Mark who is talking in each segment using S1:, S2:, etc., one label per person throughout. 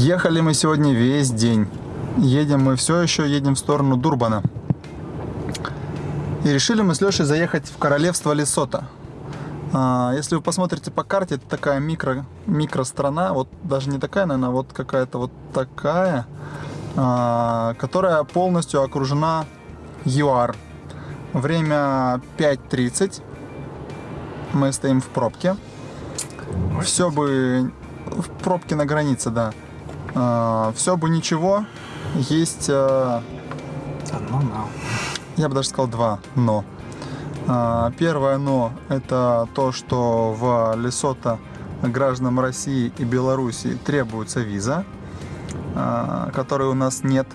S1: Ехали мы сегодня весь день. Едем мы все еще, едем в сторону Дурбана. И решили мы с Лешей заехать в королевство Лесота. А, если вы посмотрите по карте, это такая микро, микро страна, вот даже не такая, наверное, вот какая-то вот такая, а, которая полностью окружена ЮАР. Время 5.30. Мы стоим в пробке. Все бы в пробке на границе, да. А, все бы ничего. Есть... А,
S2: Одно но.
S1: Я бы даже сказал два но. А, Первое но это то, что в Лесото гражданам России и Беларуси требуется виза, которой у нас нет.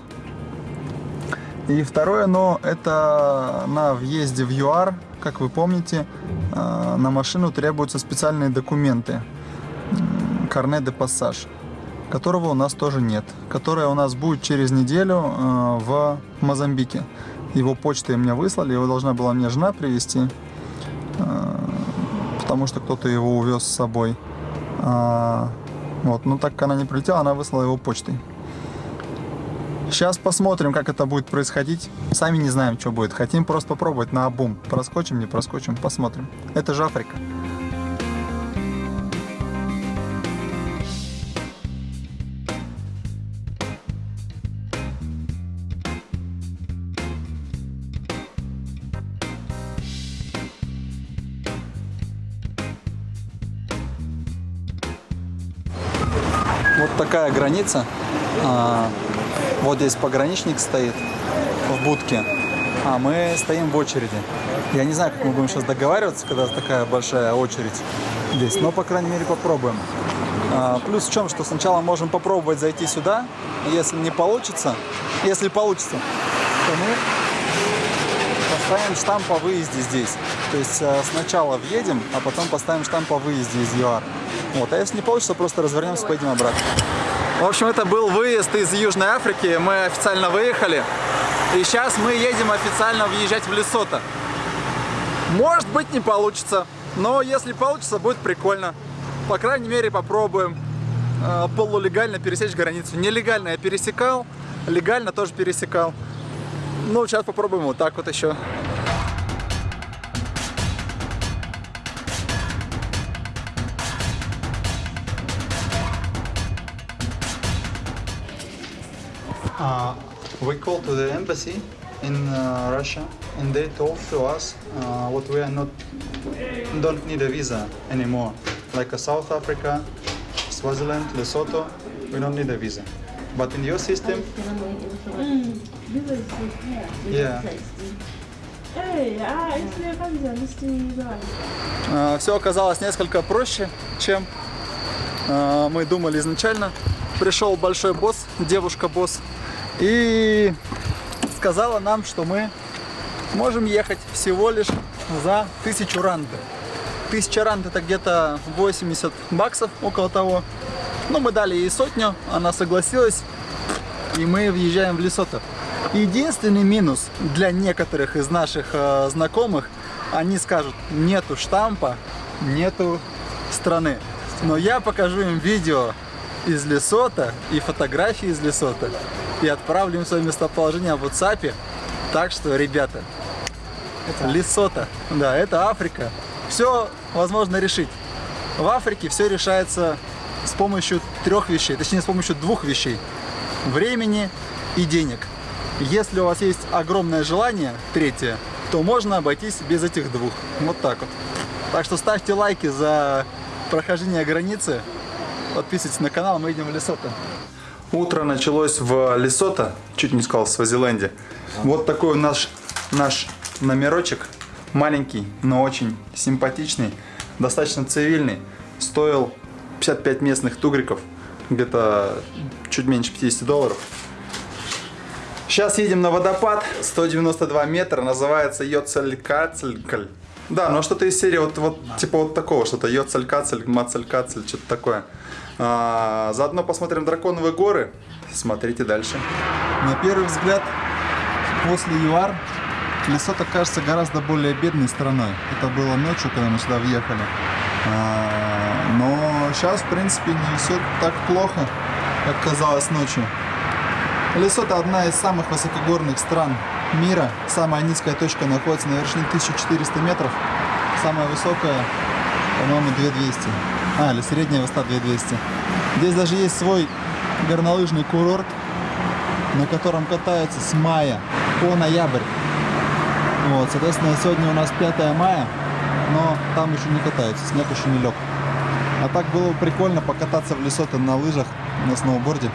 S1: И второе но это на въезде в ЮАР, как вы помните, на машину требуются специальные документы. Карне де пассаж, которого у нас тоже нет, которое у нас будет через неделю э, в Мозамбике. Его почтой мне выслали, его должна была мне жена привезти, э, потому что кто-то его увез с собой. А, вот, ну так как она не прилетела, она выслала его почтой. Сейчас посмотрим, как это будет происходить. Сами не знаем, что будет. Хотим просто попробовать на обум. Проскочим, не проскочим, посмотрим. Это же Африка. Вот такая граница. А, Вот здесь пограничник стоит в будке, а мы стоим в очереди. Я не знаю, как мы будем сейчас договариваться, когда такая большая очередь здесь, но, по крайней мере, попробуем. А, Плюс в чем, что сначала можем попробовать зайти сюда, если не получится, если получится, то мы поставим штамп по выезде здесь. То есть э, сначала въедем, а потом поставим штамп по выезде из ЮАР. Вот. А если не получится, просто развернемся, поедем обратно. В общем, это был выезд из Южной Африки. Мы официально выехали. И сейчас мы едем официально въезжать в Лесото. Может быть, не получится. Но если получится, будет прикольно. По крайней мере, попробуем э, полулегально пересечь границу. Нелегально я пересекал, легально тоже пересекал. Ну, сейчас попробуем вот так вот еще. Uh, we called to the embassy in uh, Russia and they told to us uh, what we are not don't need a visa anymore like a South Africa Swaziland Lesotho we don't need a visa but in your system yeah
S3: ah, you guys.
S1: все оказалось несколько проще чем э, мы думали изначально пришел большой босс девушка босс и сказала нам что мы можем ехать всего лишь за тысячу ранд тысяча ранд это где-то 80 баксов около того но мы дали ей сотню она согласилась и мы въезжаем в Лесото. Единственный минус для некоторых из наших э, знакомых, они скажут, нету штампа, нету страны. Но я покажу им видео из Лесота и фотографии из Лесота и отправлю им свое местоположение в WhatsApp. Так что, ребята, это Лесота, да, это Африка. Все возможно решить. В Африке все решается с помощью трех вещей, точнее с помощью двух вещей. Времени и денег. Если у вас есть огромное желание, третье, то можно обойтись без этих двух. Вот так вот. Так что ставьте лайки за прохождение границы. Подписывайтесь на канал, мы идем в Лесото. Утро началось в Лесото, чуть не сказал, в Свазиленде. Вот такой наш, наш номерочек. Маленький, но очень симпатичный, достаточно цивильный. Стоил 55 местных тугриков, где-то чуть меньше 50 долларов. Сейчас едем на водопад, 192 метра, называется Йоцелькацелькаль. Да, ну что-то из серии вот, вот типа вот такого, что-то Йоцелькацель, Мацелькацель, что-то такое. А, заодно посмотрим Драконовые горы, смотрите дальше. На первый взгляд, после ЮАР, Лесото кажется гораздо более бедной страной. Это было ночью, когда мы сюда въехали. А, но сейчас, в принципе, не все так плохо. как казалось ночью. Лесото одна из самых высокогорных стран мира. Самая низкая точка находится на вершине 1400 метров. Самая высокая, по-моему, 2200. А, или средняя высота 2200. Здесь даже есть свой горнолыжный курорт, на котором катаются с мая по ноябрь. Вот, соответственно, сегодня у нас 5 мая, но там еще не катаются, снег еще не лег. А так было бы прикольно покататься в Лесото на лыжах, на сноуборде.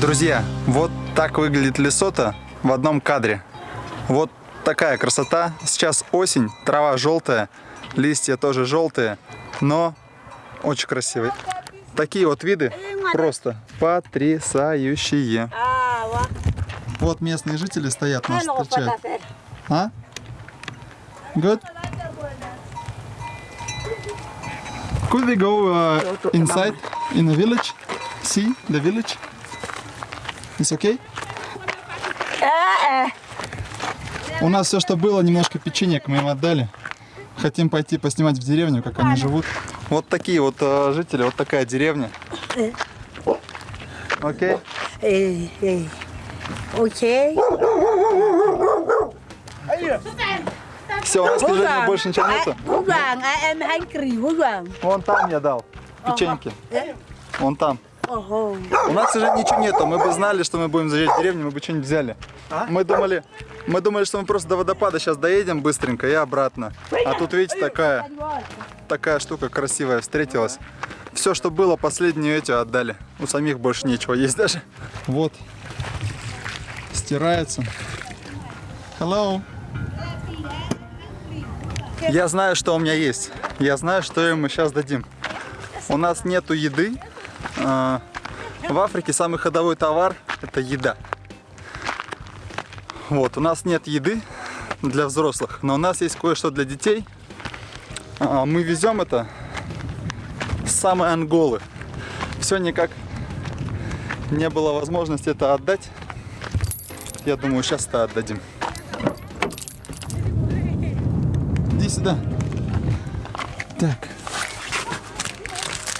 S1: Друзья, вот так выглядит Лесото в одном кадре. Вот такая красота. Сейчас осень, трава желтая, листья тоже желтые, но очень красивые. Такие вот виды просто потрясающие. Вот местные жители стоят, нас встречают. А? Good? Could we go uh, inside in the village? See the village? It's okay? У нас все, что было, немножко печенек мы им отдали. Хотим пойти поснимать в деревню, как они живут. Вот такие вот э, жители, вот такая деревня. Окей?
S2: Ê, ê. Ok.
S1: Все, у нас, к сожалению, больше ничего нету.
S2: Kỳ hú vàng.
S1: Вон там я дал печеньки. Вон там.
S2: Ого.
S1: У нас, сожалению, ничего нету. Мы бы знали, что мы будем заезжать в деревню, мы бы что-нибудь взяли. Мы думали, мы думали, что мы просто до водопада сейчас доедем быстренько и обратно. А тут, видите, такая, такая штука красивая встретилась. Все, что было, последние эти отдали. У самих больше нечего есть даже. Вот. Стирается. Hello. Я знаю, что у меня есть. Я знаю, что им мы сейчас дадим. У нас нету еды. А, В Африке самый ходовой товар – это еда. Вот, у нас нет еды для взрослых, но у нас есть кое-что для детей. А, Мы везем это с самой Анголы. Все никак не было возможности это отдать. Я думаю, сейчас это отдадим. Иди сюда. Так.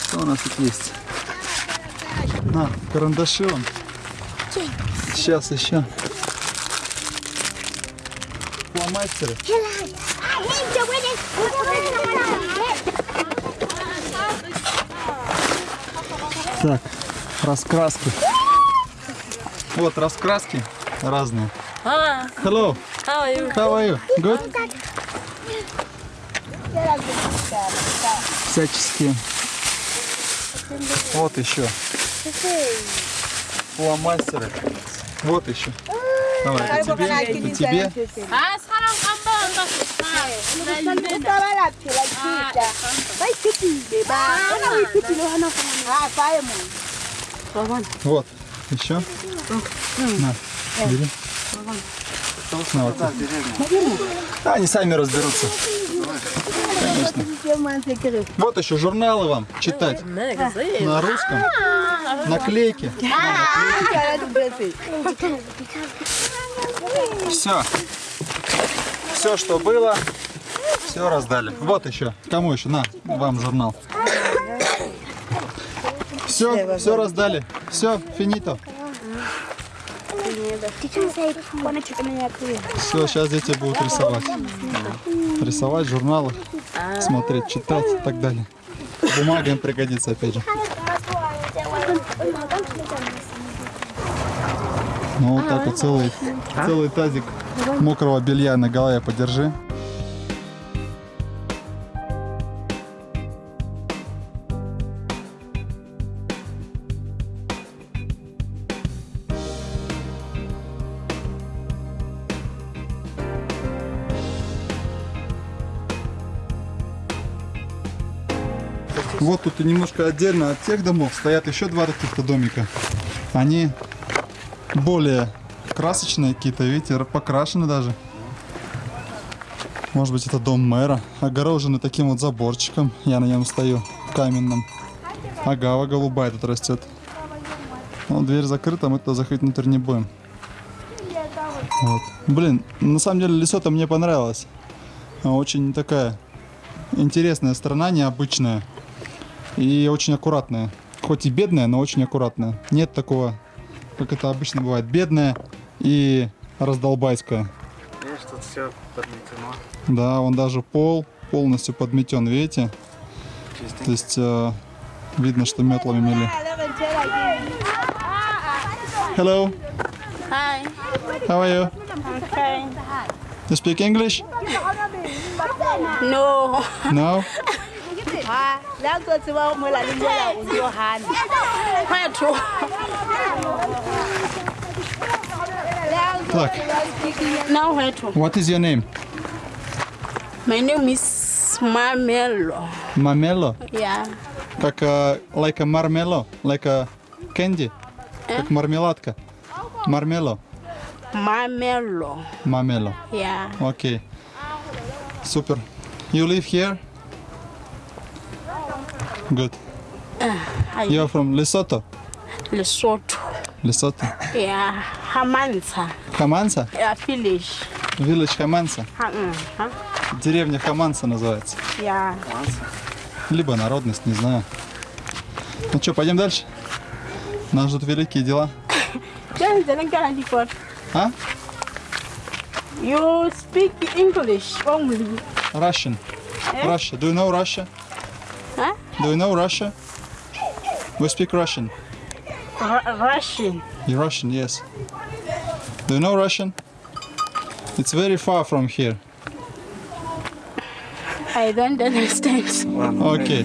S1: Что у нас тут есть? На, карандаши вам. Сейчас еще. Фломастеры. Так, раскраски. Вот раскраски разные.
S3: Hello, How are you?
S1: how are you? Good? Всяческие. Вот еще. Фломастеры. Вот еще. Давай, это тебе, это тебе. Вот, еще. На, бери. На, вот так. А, они сами разберутся. Конечно. Вот еще журналы вам читать на русском. Наклейки. Все. Все, что было, все раздали. Вот еще. Кому еще? На, вам журнал. Все, все раздали. Все, финито. Все, сейчас дети будут рисовать. Рисовать журналы, смотреть, читать и так далее. Бумага им пригодится, опять же. Ну вот так вот целый, целый тазик мокрого белья на голове подержи. Немножко отдельно от тех домов стоят еще два таких-то домика. Они более красочные какие-то, видите, покрашены даже. Может быть это дом мэра, огорожены таким вот заборчиком. Я на нем стою, каменным. Агава голубая тут растет. Ну, дверь закрыта, мы туда заходить внутрь не будем. Вот. Блин, на самом деле Лесото мне понравилось. Очень такая интересная страна, необычная. И очень аккуратная. Хоть и бедная, но очень аккуратная. Нет такого, как это обычно бывает, бедная и раздолбайская.
S4: Видишь, тут все подметено.
S1: Да, он даже пол полностью подметен, видите?
S4: Чистенько.
S1: То есть э, видно, что метлами мели. Hello,
S2: Hi.
S1: how are you?
S2: Okay.
S1: You speak English?
S2: No.
S1: No?
S2: Ha, la tlo tseba mo la leng mola o Johanna. Kwethu.
S1: Так,
S2: Now wethu.
S1: what is your name?
S2: My name is Mamelo.
S1: Mamelo?
S2: Yeah.
S1: Как э, like a marmelo, like a candy, как мармеладка. Мармело,
S2: Mamelo.
S1: мамело.
S2: Yeah.
S1: Окей. Супер. You live here? Good.
S2: I
S1: You're from Lesotho?
S2: Lesotho.
S1: Lesotho.
S2: Yeah. Hamansa.
S1: Хаманса?
S2: Yeah, village.
S1: Village Хаманса.
S2: Mm, ha.
S1: Деревня Хаманса называется.
S2: Yeah.
S1: Либо народность, не знаю. Ну что, пойдем дальше? Нас ждут великие дела. А?
S2: You speak English only.
S1: Russian. Russia. Do you know Russia? Do you know Russia? We speak Russian.
S2: R Russian.
S1: You're Russian, yes. Do you know Russian? It's very far from here.
S2: I don't understand.
S1: Okay.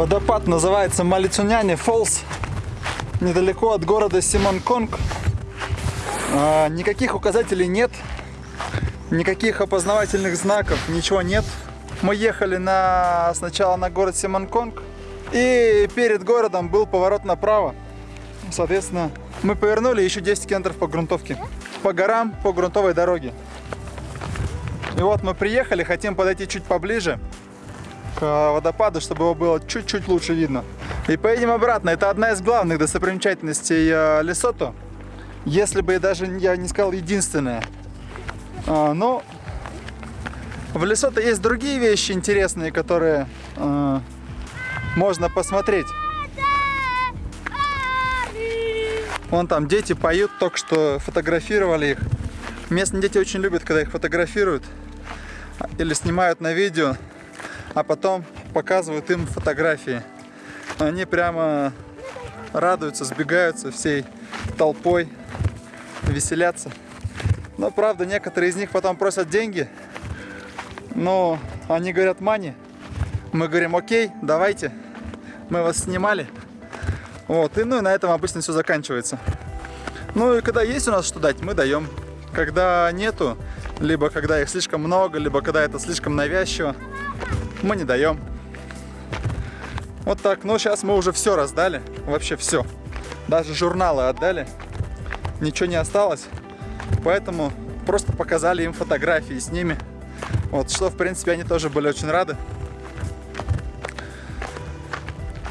S1: Водопад называется Малицуняне Фолс, недалеко от города Симонконг. А, никаких указателей нет, никаких опознавательных знаков, ничего нет. Мы ехали на, сначала на город Симонконг, и перед городом был поворот направо. Соответственно, мы повернули еще 10 километров по грунтовке. По горам, по грунтовой дороге. И вот мы приехали, хотим подойти чуть поближе к э, водопаду, чтобы его было чуть-чуть лучше видно. И поедем обратно. Это одна из главных достопримечательностей э, Лесото. Если бы даже я не сказал единственная. Но в Лесото есть другие вещи интересные, которые э, можно посмотреть. Вон там дети поют, только что фотографировали их. Местные дети очень любят, когда их фотографируют или снимают на видео, а потом показывают им фотографии. Они прямо радуются, сбегаются всей толпой, веселятся. Но правда, некоторые из них потом просят деньги, но они говорят мани. Мы говорим, окей, давайте, мы вас снимали. Вот, и ну и на этом обычно все заканчивается. Ну и когда есть у нас что дать, мы даем. Когда нету, либо когда их слишком много, либо когда это слишком навязчиво, мы не даем. Вот так. Но сейчас мы уже все раздали. Вообще все. Даже журналы отдали. Ничего не осталось. Поэтому просто показали им фотографии с ними. Вот, что, в принципе, они тоже были очень рады.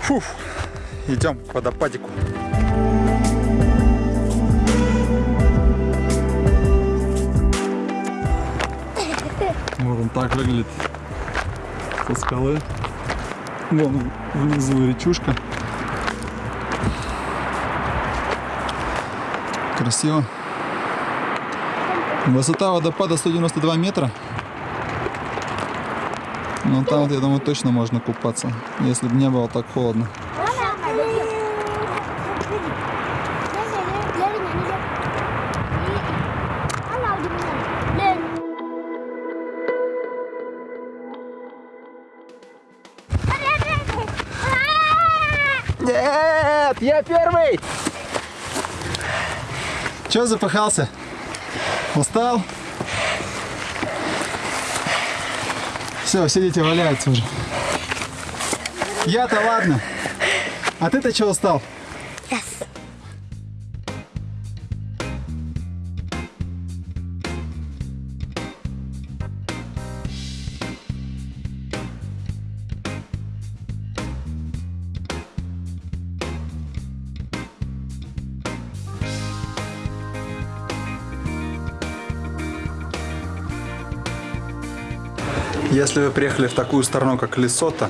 S1: Фух. Идем к водопадику. Вот он так выглядит со скалы. Вон внизу речушка. Красиво. Высота водопада 192 метра. Ну там, я думаю, точно можно купаться, если бы не было так холодно. Я первый! Че запыхался? Устал? Все, сидите, валяются уже. Я-то ладно. А ты-то чего устал? Если вы приехали в такую страну, как Лесото,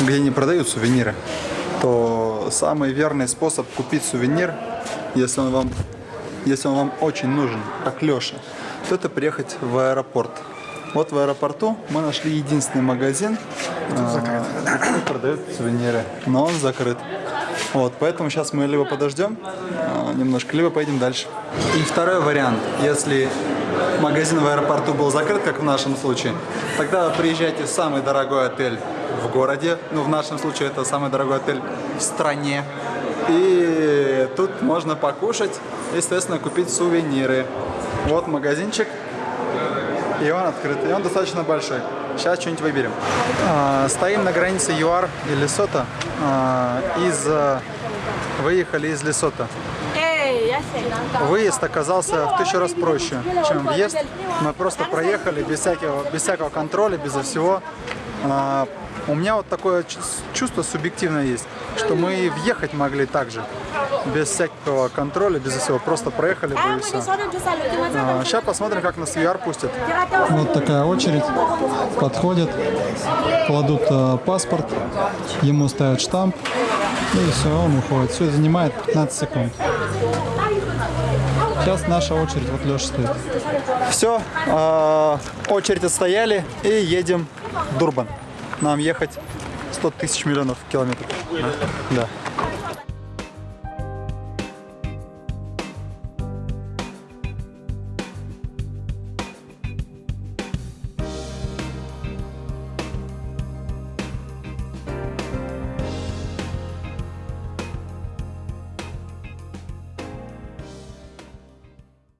S1: где не продают сувениры, то самый верный способ купить сувенир, если он вам, если он вам очень нужен, как Леша, то это приехать в аэропорт. Вот в аэропорту мы нашли единственный магазин, а, который продает сувениры, но он закрыт. Вот, поэтому сейчас мы либо подождем а, немножко, либо поедем дальше. И второй вариант, если магазин в аэропорту был закрыт, как в нашем случае, тогда приезжайте в самый дорогой отель в городе, ну в нашем случае это самый дорогой отель в стране, и тут можно покушать, естественно, купить сувениры. Вот магазинчик, и он открыт, и он достаточно большой. Сейчас что-нибудь выберем. А, стоим на границе ЮАР и Лесото. А, из, а, выехали из Лесото. Выезд оказался в тысячу раз проще, чем въезд. Мы просто проехали без всякого, без всякого контроля, безо всего. А, у меня вот такое чу- чувство субъективное есть, что мы въехать могли так же, без всякого контроля, без всего. Просто проехали бы и все. сейчас посмотрим, как нас VR пустят. Вот такая очередь. Подходят, кладут э, паспорт, ему ставят штамп, и все, он уходит. Все занимает 15 секунд. Сейчас наша очередь, вот Леша стоит. Все, очередь отстояли и едем в Дурбан. Нам ехать 100 тысяч миллионов километров. Да.